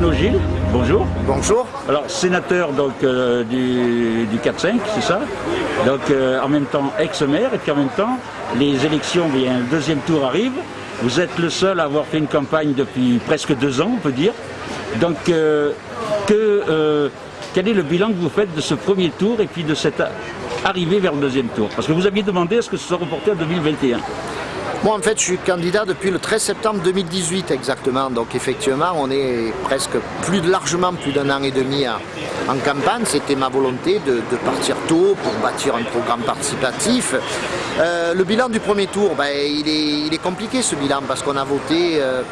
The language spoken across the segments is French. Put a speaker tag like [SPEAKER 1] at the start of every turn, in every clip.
[SPEAKER 1] Bruno Gilles, bonjour.
[SPEAKER 2] Bonjour.
[SPEAKER 1] Alors, sénateur donc, euh, du, 4-5, c'est ça? Donc, euh, en même temps, ex-maire, et puis en même temps, les élections, bien, le deuxième tour arrive. Vous êtes le seul à avoir fait une campagne depuis presque deux ans, on peut dire. Donc, euh, que, quel est le bilan que vous faites de ce premier tour et puis de cette arrivée vers le deuxième tour? Parce que vous aviez demandé à ce que ce soit reporté en 2021.
[SPEAKER 2] Moi, en fait, je suis candidat depuis le 13 septembre 2018 exactement. Donc, effectivement, on est presque plus largement plus d'un an et demi en campagne. C'était ma volonté de, partir tôt pour bâtir un programme participatif. Euh, le bilan du premier tour, ben, il, est, compliqué ce bilan parce qu'on a voté... Euh,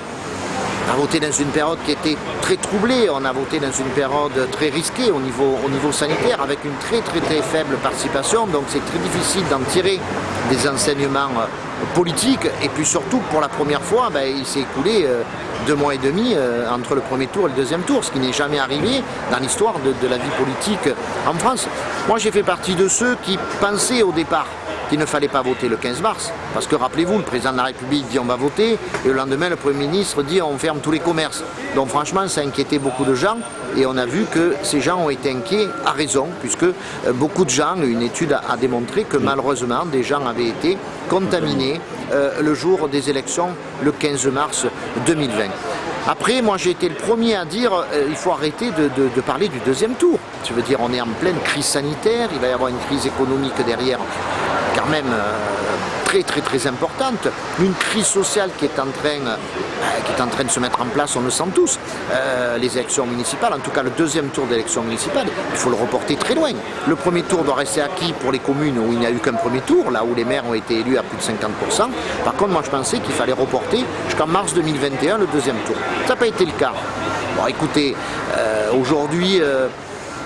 [SPEAKER 2] a voté dans une période qui était très troublée, on a voté dans une période très risquée au niveau, au niveau sanitaire avec une très très très faible participation, donc c'est très difficile d'en tirer des enseignements euh, politiques et puis surtout pour la première fois ben, il s'est écoulé euh, deux mois et demi euh, entre le premier tour et le deuxième tour, ce qui n'est jamais arrivé dans l'histoire de, de la vie politique en France. Moi j'ai fait partie de ceux qui pensaient au départ qu'il ne fallait pas voter le 15 mars. Parce que rappelez-vous, le président de la République dit on va voter, et le lendemain le Premier ministre dit on ferme tous les commerces. Donc franchement, ça a inquiété beaucoup de gens, et on a vu que ces gens ont été inquiets à raison, puisque euh, beaucoup de gens, une étude a, démontré que malheureusement, des gens avaient été contaminés euh, le jour des élections, le 15 mars 2020. Après, moi j'ai été le premier à dire euh, il faut arrêter de, parler du deuxième tour. Tu veux dire, on est en pleine crise sanitaire, il va y avoir une crise économique derrière même euh, très très très importante, une crise sociale qui est en train, euh, qui est en train de se mettre en place, on le sent tous, euh, les élections municipales, en tout cas le deuxième tour d'élection municipale, il faut le reporter très loin. Le premier tour doit rester acquis pour les communes où il n'y a eu qu'un premier tour, là où les maires ont été élus à plus de 50%. Par contre, moi je pensais qu'il fallait reporter jusqu'en mars 2021 le deuxième tour. Ça n'a pas été le cas. Bon écoutez, aujourd'hui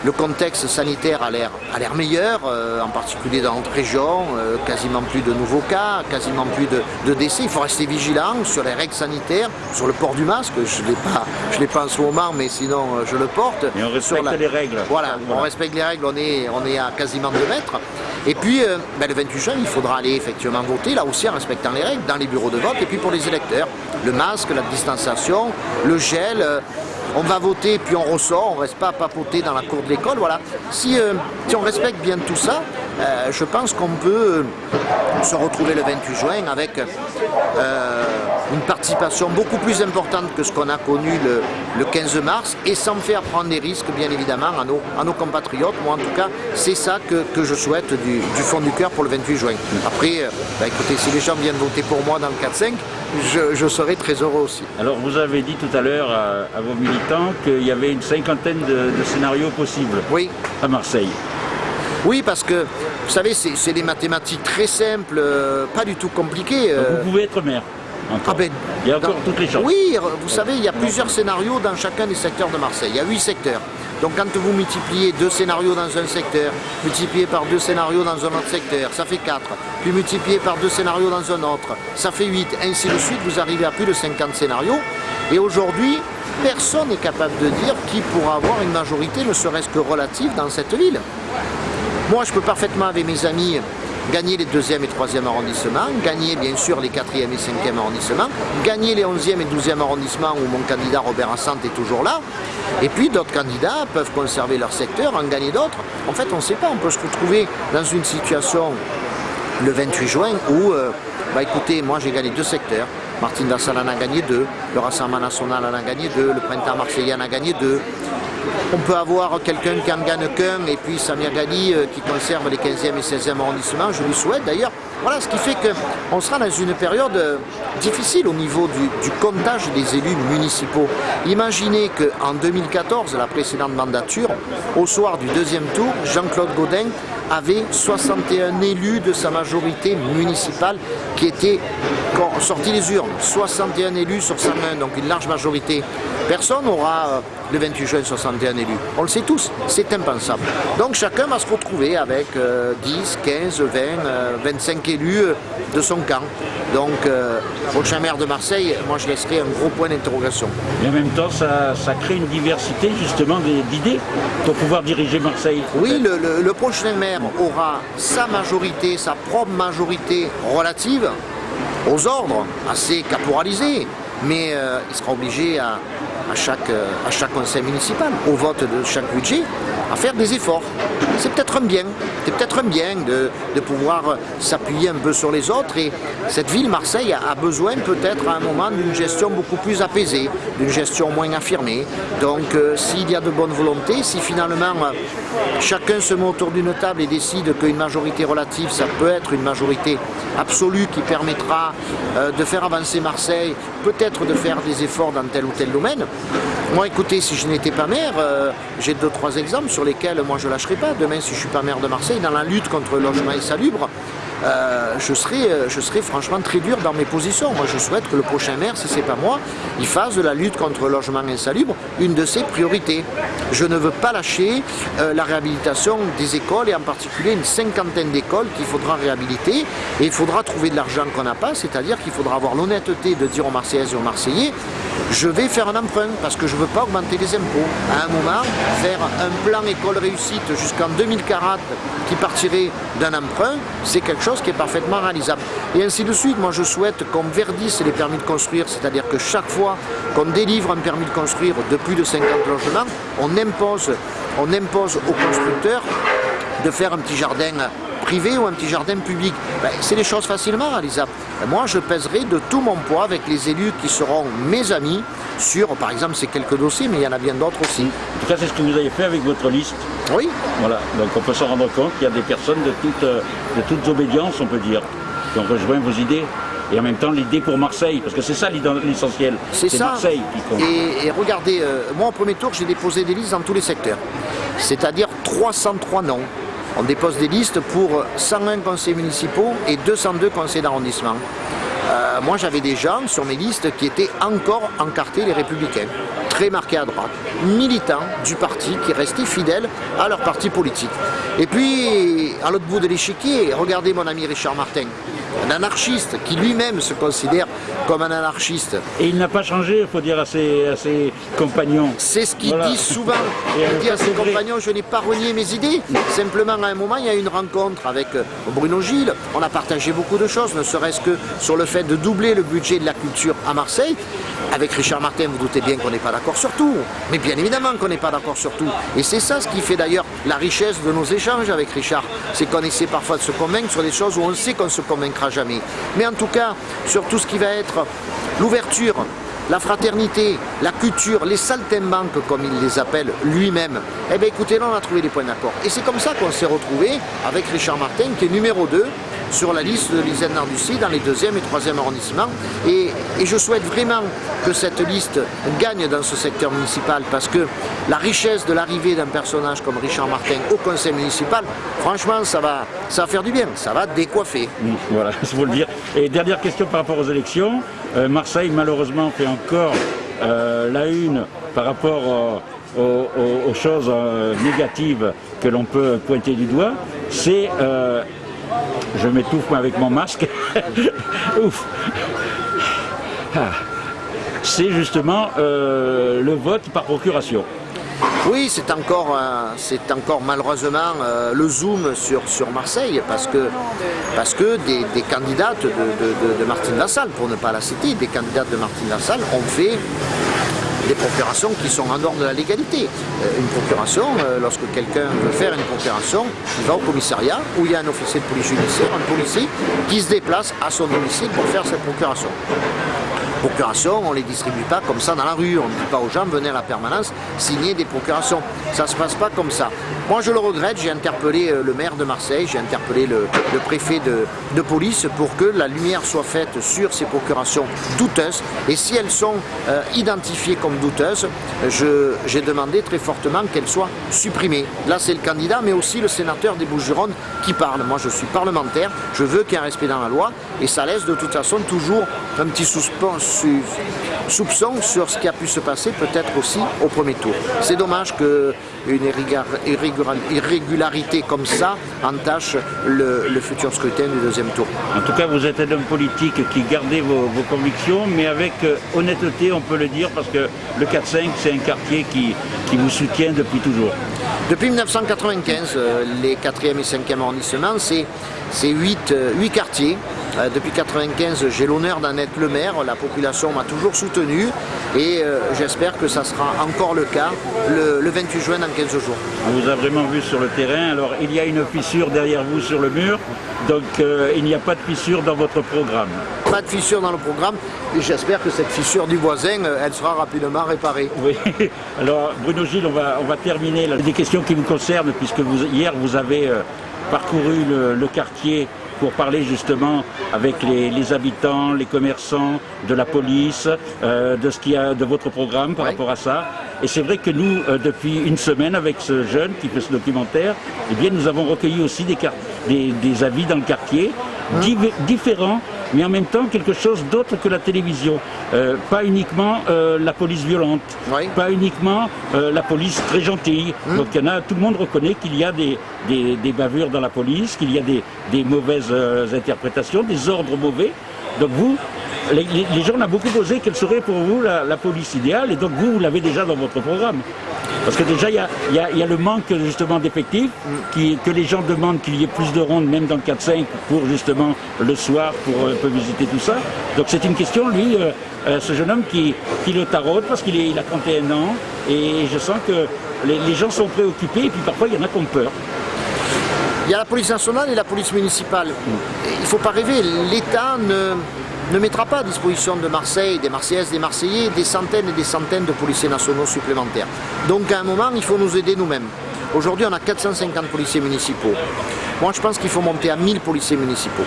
[SPEAKER 2] le contexte sanitaire a l'air meilleur, euh, en particulier dans notre région, euh, quasiment plus de nouveaux cas, quasiment plus de, décès. Il faut rester vigilant sur les règles sanitaires, sur le port du masque. Je ne l'ai pas en ce moment, mais sinon euh, je le porte.
[SPEAKER 1] Et on respecte les règles.
[SPEAKER 2] Voilà, on respecte les règles, on est, on est à quasiment 2 mètres. Et puis, ben, le 28 juin, il faudra aller effectivement voter, là aussi en respectant les règles, dans les bureaux de vote, et puis pour les électeurs, le masque, la distanciation, le gel, on va voter puis on ressort, on ne reste pas à papoter dans la cour de l'école. Voilà. Si, euh, si, on respecte bien tout ça, euh, je pense qu'on peut euh, se retrouver le 28 juin avec une participation beaucoup plus importante que ce qu'on a connu le, 15 mars et sans faire prendre des risques bien évidemment à nos, à nos compatriotes. Moi en tout cas c'est ça que, je souhaite du, fond du cœur pour le 28 juin. Après, bah, écoutez, si les gens viennent voter pour moi dans le 4-5, je, serai très heureux aussi.
[SPEAKER 1] Alors vous avez dit tout à l'heure à, vos militants qu'il y avait une cinquantaine de, scénarios possibles
[SPEAKER 2] oui.
[SPEAKER 1] à Marseille.
[SPEAKER 2] Oui, parce que, vous savez, c'est des mathématiques très simples, euh, pas du tout compliquées.
[SPEAKER 1] vous euh. pouvez être maire
[SPEAKER 2] ah ben,
[SPEAKER 1] il y a encore toutes les chances.
[SPEAKER 2] Oui, vous savez, il y a plusieurs scénarios dans chacun des secteurs de Marseille. Il y a huit secteurs. Donc quand vous multipliez deux scénarios dans un secteur, multiplié par deux scénarios dans un autre secteur, ça fait 4. Puis multiplié par deux scénarios dans un autre, ça fait 8. Ainsi de suite, vous arrivez à plus de 50 scénarios. Et aujourd'hui, personne n'est capable de dire qui pourra avoir une majorité, ne serait-ce que relative, dans cette ville. Moi, je peux parfaitement, avec mes amis, gagner les deuxième et troisième arrondissements, gagner bien sûr les quatrième et cinquième arrondissements, gagner les onzième et douzième arrondissements où mon candidat Robert Assante est toujours là, et puis d'autres candidats peuvent conserver leur secteur, en gagner d'autres. En fait, on ne sait pas, on peut se retrouver dans une situation le 28 juin où, euh, bah écoutez, moi j'ai gagné deux secteurs, Martine Dassal en a gagné deux, le Rassemblement National en a gagné deux, le Printemps Marseillais en a gagné deux, on peut avoir quelqu'un qui en gagne qu'un et puis Samir Gali euh, qui conserve les 15e et 16e arrondissements, je lui souhaite d'ailleurs. Voilà, ce qui fait qu'on sera dans une période euh, difficile au niveau du, comptage des élus municipaux. Imaginez qu'en 2014, la précédente mandature, au soir du deuxième tour, Jean-Claude Godin avait 61 élus de sa majorité municipale qui étaient sortis des urnes. 61 élus sur sa main, donc une large majorité. Personne n'aura euh, le 28 juin 61 élus. On le sait tous, c'est impensable. Donc chacun va se retrouver avec 10, 15, 20, 25 élus euh, de son camp. Donc, euh, prochain maire de Marseille, moi je laisserai un gros point d'interrogation.
[SPEAKER 1] Et en même temps, ça, crée une diversité justement d'idées pour pouvoir diriger Marseille.
[SPEAKER 2] Oui, le, prochain maire aura sa majorité, sa propre majorité relative aux ordres, assez caporalisés, mais euh, il sera obligé à, à chaque, à chaque conseil municipal, au vote de chaque budget, à faire des efforts. C'est peut-être un bien, c'est peut-être un bien de, pouvoir s'appuyer un peu sur les autres et cette ville, Marseille, a besoin peut-être à un moment d'une gestion beaucoup plus apaisée, d'une gestion moins affirmée. Donc euh, s'il y a de bonne volonté, si finalement euh, chacun se met autour d'une table et décide qu'une majorité relative, ça peut être une majorité absolue qui permettra euh, de faire avancer Marseille, peut-être de faire des efforts dans tel ou tel domaine. Moi écoutez, si je n'étais pas maire, j'ai deux trois exemples sur lesquels moi je lâcherai pas. Demain si je ne suis pas maire de Marseille, dans la lutte contre le logement insalubre, euh, je, serai, euh, je franchement très dur dans mes positions. Moi, je souhaite que le prochain maire, si ce n'est pas moi, il fasse de la lutte contre le logement insalubre une de ses priorités. Je ne veux pas lâcher euh, la réhabilitation des écoles et en particulier une cinquantaine d'écoles qu'il faudra réhabiliter et il faudra trouver de l'argent qu'on n'a pas, c'est-à-dire qu'il faudra avoir l'honnêteté de dire aux Marseillaises et aux Marseillais je vais faire un emprunt parce que je ne veux pas augmenter les impôts. À un moment, faire un plan école réussite jusqu'en 2040 qui partirait d'un emprunt, c'est quelque chose qui est parfaitement réalisable. Et ainsi de suite, moi je souhaite qu'on verdisse les permis de construire, c'est-à-dire que chaque fois qu'on délivre un permis de construire de plus de 50 logements, on impose, on impose aux constructeurs de faire un petit jardin privé ou un petit jardin public. Ben, c'est des choses facilement réalisables. moi, je pèserai de tout mon poids avec les élus qui seront mes amis sur, par exemple, ces quelques dossiers, mais il y en a bien d'autres aussi.
[SPEAKER 1] En tout cas, c'est ce que vous avez fait avec votre liste.
[SPEAKER 2] Oui.
[SPEAKER 1] Voilà, donc on peut se rendre compte qu'il y a des personnes de toutes, euh, de toutes obédiences, on peut dire, qui ont rejoint vos idées et en même temps l'idée pour Marseille, parce que c'est ça l'essentiel, c'est Marseille qui compte.
[SPEAKER 2] Et, regardez, euh, moi au premier tour j'ai déposé des listes dans tous les secteurs, c'est-à-dire 303 noms. On dépose des listes pour 101 conseils municipaux et 202 conseils d'arrondissement. Euh, moi j'avais des gens sur mes listes qui étaient encore encartés les républicains, très marqués à droite, militants du parti qui restaient fidèles à leur parti politique. Et puis, à l'autre bout de l'échiquier, regardez mon ami Richard Martin, un anarchiste qui lui-même se considère comme un anarchiste.
[SPEAKER 1] Et il n'a pas changé, il faut dire à ses, compagnons.
[SPEAKER 2] C'est ce qu'il dit souvent. il dit à ses compagnons, je n'ai pas renié mes idées. Simplement, à un moment, il y a eu une rencontre avec euh, Bruno Gilles. On a partagé beaucoup de choses, ne serait-ce que sur le fait de doubler le budget de la culture à Marseille. Avec Richard Martin, vous doutez bien qu'on n'est pas d'accord sur tout. Mais bien évidemment qu'on n'est pas d'accord sur tout. Et c'est ça ce qui fait d'ailleurs la richesse de nos échanges avec Richard. C'est qu'on essaie parfois de se convaincre sur des choses où on sait qu'on ne se convaincra jamais. Mais en tout cas, sur tout ce qui va être l'ouverture, la fraternité, la culture, les saltimbanques comme il les appelle lui-même, eh bien écoutez, là on a trouvé des points d'accord. Et c'est comme ça qu'on s'est retrouvé avec Richard Martin qui est numéro 2 sur la liste de Lisanne Nardussi dans les deuxième et troisième arrondissements. Et, je souhaite vraiment que cette liste gagne dans ce secteur municipal parce que la richesse de l'arrivée d'un personnage comme Richard Martin au conseil municipal, franchement, ça va, ça va faire du bien, ça va décoiffer.
[SPEAKER 1] voilà, il faut le dire. Et dernière question par rapport aux élections. Euh, Marseille, malheureusement, fait encore euh, la une par rapport aux, choses euh, négatives que l'on peut pointer du doigt. C'est je m'étouffe avec mon masque. Ouf. Ah. C'est justement euh, le vote par procuration.
[SPEAKER 2] Oui, c'est encore, c'est encore malheureusement euh, le zoom sur, Marseille parce que, parce que des, candidates de, Martine Lassalle, pour ne pas la citer, des candidates de Martine Lassalle ont fait des procurations qui sont en dehors de la légalité. Euh, une procuration, euh, lorsque quelqu'un veut faire une procuration, il va au commissariat où il y a un officier de police judiciaire, un policier qui se déplace à son domicile pour faire cette procuration procurations, on ne les distribue pas comme ça dans la rue. On ne dit pas aux gens, venez à la permanence, signer des procurations. Ça ne se passe pas comme ça. Moi, je le regrette. J'ai interpellé euh, le maire de Marseille, j'ai interpellé le, préfet de, police pour que la lumière soit faite sur ces procurations douteuses. Et si elles sont euh, identifiées comme douteuses, j'ai demandé très fortement qu'elles soient supprimées. Là, c'est le candidat, mais aussi le sénateur des Bouches-du-Rhône qui parle. Moi, je suis parlementaire, je veux qu'il y ait un respect dans la loi, et ça laisse de toute façon toujours un petit suspense soupçon sur ce qui a pu se passer peut-être aussi au premier tour. C'est dommage qu'une irrégularité comme ça entache le, futur scrutin du deuxième tour.
[SPEAKER 1] En tout cas, vous êtes un homme politique qui gardait vos, convictions, mais avec euh, honnêteté, on peut le dire, parce que le 4-5, c'est un quartier qui, qui vous soutient depuis toujours.
[SPEAKER 2] Depuis 1995, euh, les 4e et 5e arrondissements, c'est 8, 8 quartiers Euh, depuis 1995, j'ai l'honneur d'en être le maire. La population m'a toujours soutenu et euh, j'espère que ça sera encore le cas le, 28 juin dans 15 jours.
[SPEAKER 1] On vous a vraiment vu sur le terrain. Alors il y a une fissure derrière vous sur le mur, donc euh, il n'y a pas de fissure dans votre programme.
[SPEAKER 2] Pas de fissure dans le programme et j'espère que cette fissure du voisin, elle sera rapidement réparée.
[SPEAKER 1] Oui, alors Bruno Gilles, on va, on va terminer des questions qui vous concernent puisque vous, hier vous avez parcouru le quartier pour parler justement avec les, habitants, les commerçants, de la police, euh, de ce qu'il y a de votre programme par rapport à ça. Et c'est vrai que nous, euh, depuis une semaine, avec ce jeune qui fait ce documentaire, eh bien, nous avons recueilli aussi des, des, avis dans le quartier, hein différents mais en même temps quelque chose d'autre que la télévision. Euh, pas uniquement euh, la police violente, pas uniquement euh, la police très gentille. Hmm. Donc il y en a, tout le monde reconnaît qu'il y a des, des, bavures dans la police, qu'il y a des, des mauvaises interprétations, des ordres mauvais. Donc vous, les, gens ont beaucoup posé quelle serait pour vous la, police idéale, et donc vous, vous l'avez déjà dans votre programme. Parce que déjà, il y a, le manque justement d'effectifs, que les gens demandent qu'il y ait plus de rondes, même dans le 4-5, pour justement le soir, pour euh, visiter tout ça. Donc c'est une question, lui, euh, euh, ce jeune homme qui, le taraude, parce qu'il il a 31 ans, et je sens que les, les gens sont préoccupés, et puis parfois il y en a qui ont peur.
[SPEAKER 2] Il y a la police nationale et la police municipale. Il ne faut pas rêver, l'État ne, ne mettra pas à disposition de Marseille, des Marseillaises, des Marseillais, des centaines et des centaines de policiers nationaux supplémentaires. Donc à un moment, il faut nous aider nous-mêmes. Aujourd'hui, on a 450 policiers municipaux. Moi, je pense qu'il faut monter à 1000 policiers municipaux.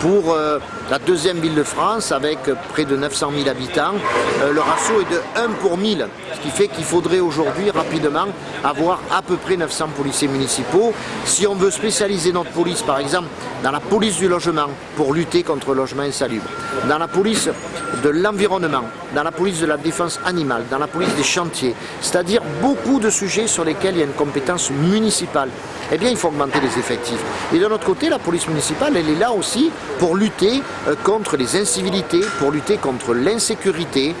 [SPEAKER 2] Pour euh, la deuxième ville de France, avec près de 900 000 habitants, euh, le ratio est de 1 pour 1000, ce qui fait qu'il faudrait aujourd'hui rapidement avoir à peu près 900 policiers municipaux. Si on veut spécialiser notre police, par exemple, dans la police du logement, pour lutter contre le logement insalubre, dans la police de l'environnement, dans la police de la défense animale, dans la police des chantiers, c'est-à-dire beaucoup de sujets sur lesquels il y a une compétence municipale, eh bien il faut augmenter les effectifs. Et de notre côté, la police municipale, elle est là aussi pour lutter euh, contre les incivilités, pour lutter contre l'insécurité.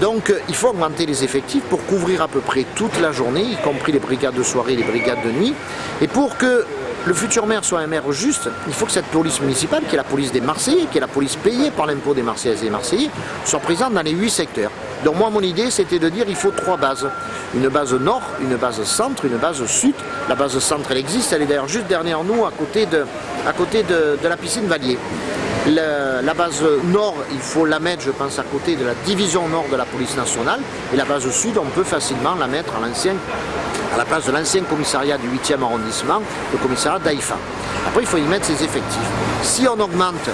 [SPEAKER 2] Donc euh, il faut augmenter les effectifs pour couvrir à peu près toute la journée, y compris les brigades de soirée, les brigades de nuit, et pour que le futur maire soit un maire juste, il faut que cette police municipale, qui est la police des Marseillais, qui est la police payée par l'impôt des Marseillaises et des Marseillais, soit présente dans les huit secteurs. Donc moi, mon idée, c'était de dire qu'il faut trois bases. Une base nord, une base centre, une base sud. La base centre, elle existe, elle est d'ailleurs juste derrière nous, à côté de, à côté de, la piscine Valier. La base nord, il faut la mettre, je pense, à côté de la division nord de la police nationale. Et la base sud, on peut facilement la mettre à à la place de l'ancien commissariat du 8e arrondissement, le commissariat d'Aïfa. Après, il faut y mettre ses effectifs. Si on augmente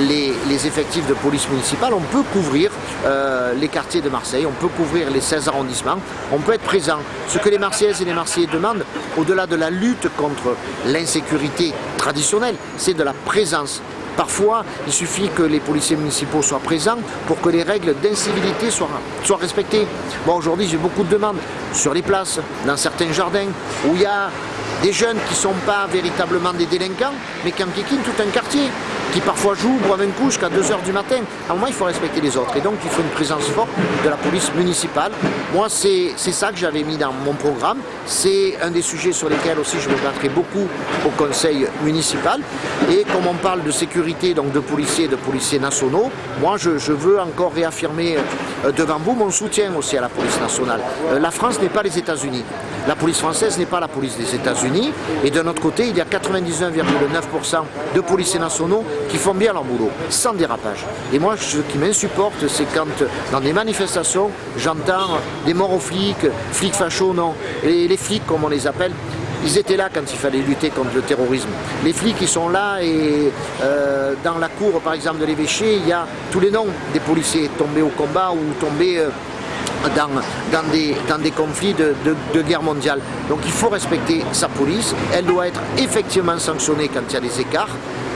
[SPEAKER 2] les, effectifs de police municipale, on peut couvrir euh, les quartiers de Marseille, on peut couvrir les 16 arrondissements, on peut être présent. Ce que les Marseillaises et les Marseillais demandent, au-delà de la lutte contre l'insécurité traditionnelle, c'est de la présence Parfois, il suffit que les policiers municipaux soient présents pour que les règles d'incivilité soient, respectées. Aujourd'hui, j'ai beaucoup de demandes sur les places, dans certains jardins, où il y a des jeunes qui ne sont pas véritablement des délinquants, mais qui enquiquinent tout un quartier qui parfois jouent, boivent un coup jusqu'à 2h du matin. À un moment, il faut respecter les autres. Et donc, il faut une présence forte de la police municipale. Moi, c'est ça que j'avais mis dans mon programme. C'est un des sujets sur lesquels aussi je me battrai beaucoup au conseil municipal. Et comme on parle de sécurité, donc de policiers et de policiers nationaux, moi, je, veux encore réaffirmer euh, devant vous mon soutien aussi à la police nationale. Euh, la France n'est pas les États-Unis. La police française n'est pas la police des États-Unis. Et de notre côté, il y a 99,9% de policiers nationaux qui font bien leur boulot, sans dérapage. Et moi, ce qui m'insupporte, c'est quand, dans des manifestations, j'entends des morts aux flics, flics fachos, non. Les flics, comme on les appelle, ils étaient là quand il fallait lutter contre le terrorisme. Les flics, ils sont là et euh, dans la cour, par exemple, de l'évêché, il y a tous les noms des policiers tombés au combat ou tombés euh, dans, des, conflits de, guerre mondiale. Donc il faut respecter sa police, elle doit être effectivement sanctionnée quand il y a des écarts,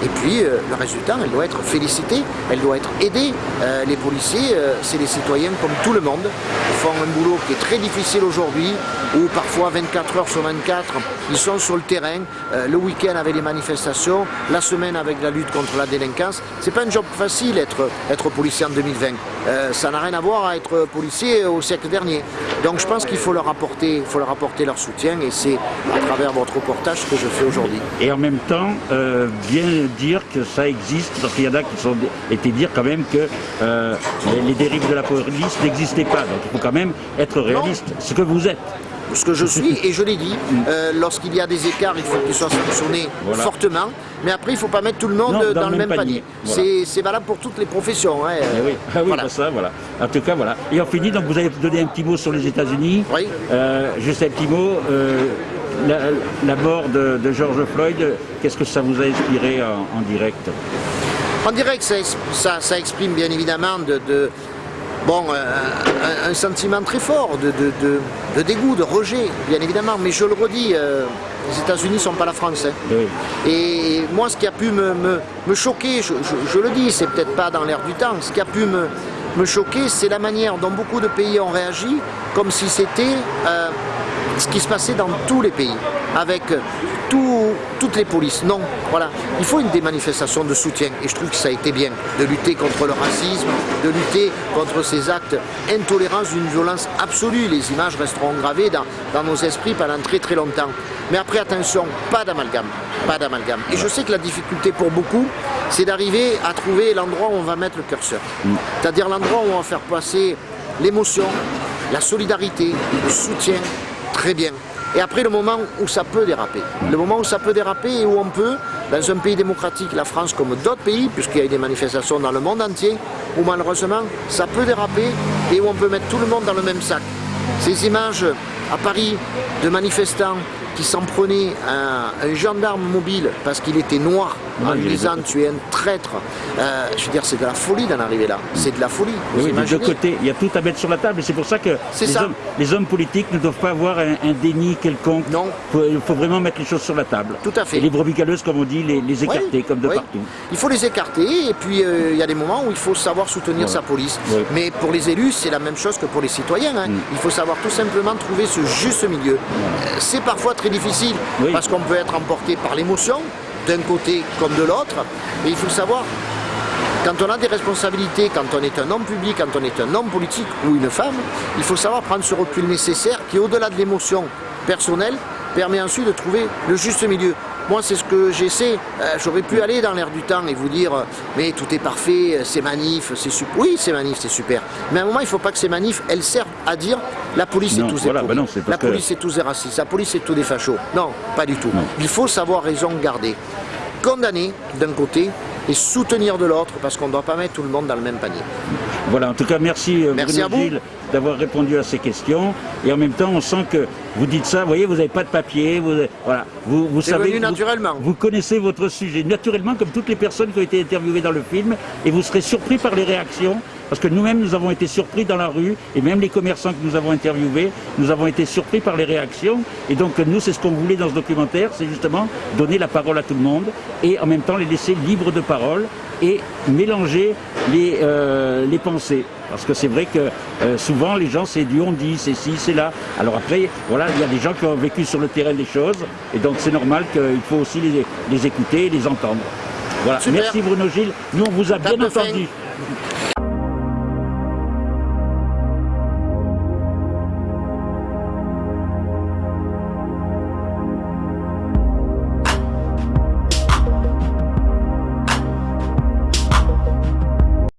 [SPEAKER 2] et puis euh, le résultat, elle doit être félicitée, elle doit être aidée. Euh, les policiers, euh, c'est des citoyens comme tout le monde. Ils font un boulot qui est très difficile aujourd'hui, où parfois 24 heures sur 24, ils sont sur le terrain, le week-end avec les manifestations, la semaine avec la lutte contre la délinquance. C'est pas un job facile être, être policier en 2020. ça n'a rien à voir à être policier au siècle dernier. Donc je pense qu'il faut leur apporter, faut leur apporter leur soutien et c'est à travers votre reportage que je fais aujourd'hui.
[SPEAKER 1] Et en même temps, bien dire que ça existe, parce qu'il y en a qui sont été dire quand même que euh, les, dérives de la police n'existaient pas. Donc il faut quand même être réaliste, ce que vous êtes
[SPEAKER 2] ce que je suis, et je l'ai dit, euh, lorsqu'il y a des écarts, il faut qu'ils soient sanctionnés fortement, mais après il ne faut pas mettre tout le monde dans, le même panier. C'est valable pour toutes les professions. Hein.
[SPEAKER 1] Eh oui, ah oui voilà. ça, voilà. En tout cas, voilà. Et on finit, donc vous avez donné un petit mot sur les États-Unis.
[SPEAKER 2] Oui.
[SPEAKER 1] Euh, juste un petit mot. La, mort de, George Floyd, qu'est-ce que ça vous a inspiré en, direct?
[SPEAKER 2] En direct, ça, ça, exprime bien évidemment de bon, euh, un, sentiment très fort de, dégoût, de rejet, bien évidemment. Mais je le redis, euh, les États-Unis ne sont pas la France. Hein. Et moi, ce qui a pu me, choquer, je, le dis, c'est peut-être pas dans l'air du temps, ce qui a pu me, choquer, c'est la manière dont beaucoup de pays ont réagi, comme si c'était euh, ce qui se passait dans tous les pays, avec toutes les polices. Non, voilà. Il faut une démanifestation de soutien et je trouve que ça a été bien de lutter contre le racisme, de lutter contre ces actes intolérants d'une violence absolue. Les images resteront gravées dans, dans nos esprits pendant très très longtemps. Mais après, attention, pas d'amalgame, pas d'amalgame. Et je sais que la difficulté pour beaucoup, c'est d'arriver à trouver l'endroit où on va mettre le curseur. C'est-à-dire l'endroit où on va faire passer l'émotion, la solidarité, le soutien, très bien. Et après, le moment où ça peut déraper. Le moment où ça peut déraper et où on peut, dans un pays démocratique, la France comme d'autres pays, puisqu'il y a des manifestations dans le monde entier, où malheureusement, ça peut déraper et où on peut mettre tout le monde dans le même sac. Ces images à Paris de manifestants qui s'en prenait à un gendarme mobile parce qu'il était noir en lui disant tu es un traître. Euh, je veux dire, c'est de la folie d'en arriver là. C'est de la folie.
[SPEAKER 1] oui, de deux côtés, il y a tout à mettre sur la table et c'est pour ça que les, Hommes, les, hommes, politiques ne doivent pas avoir un, déni quelconque.
[SPEAKER 2] Non.
[SPEAKER 1] Il faut, vraiment mettre les choses sur la table.
[SPEAKER 2] Tout à fait.
[SPEAKER 1] Et les brebis galeuses, comme on dit, les, écarter comme de partout.
[SPEAKER 2] Il faut les écarter et puis euh, il y a des moments où il faut savoir soutenir sa police. Mais pour les élus, c'est la même chose que pour les citoyens. Hein. Mm. Il faut savoir tout simplement trouver ce juste milieu. Euh, c'est parfois très difficile parce qu'on peut être emporté par l'émotion, d'un côté comme de l'autre. Et il faut savoir, quand on a des responsabilités, quand on est un homme public, quand on est un homme politique ou une femme, il faut savoir prendre ce recul nécessaire qui, au-delà de l'émotion personnelle, permet ensuite de trouver le juste milieu. Moi, c'est ce que j'essaie. Euh, j'aurais pu aller dans l'air du temps et vous dire euh, mais tout est parfait, euh, c'est manif, c'est super. Oui, c'est manif, c'est super. Mais à un moment, il ne faut pas que ces manifs, elles servent à dire la police est tous des
[SPEAKER 1] bah
[SPEAKER 2] La police est tous des racistes, la police est tous des fachos. Non, pas du tout. Il faut savoir raison garder. Condamner d'un côté et soutenir de l'autre parce qu'on ne doit pas mettre tout le monde dans le même panier.
[SPEAKER 1] Voilà, en tout cas, merci, merci Bruno Gilles d'avoir répondu à ces questions. Et en même temps, on sent que vous dites ça, vous voyez, vous n'avez pas de papier, vous, voilà, vous, vous savez,
[SPEAKER 2] naturellement.
[SPEAKER 1] Vous, connaissez votre sujet naturellement, comme toutes les personnes qui ont été interviewées dans le film, et vous serez surpris par les réactions, parce que nous-mêmes, nous avons été surpris dans la rue, et même les commerçants que nous avons interviewés, nous avons été surpris par les réactions. Et donc, nous, c'est ce qu'on voulait dans ce documentaire, c'est justement donner la parole à tout le monde, et en même temps les laisser libres de parole, et mélanger les, euh, les pensées. Parce que c'est vrai que euh, souvent les gens c'est du on dit, c'est ci, c'est là. Alors après, voilà, il y a des gens qui ont vécu sur le terrain des choses, et donc c'est normal qu'il faut aussi les, les écouter et les entendre. Voilà. Merci Bruno Gilles. Nous on vous a bien entendu.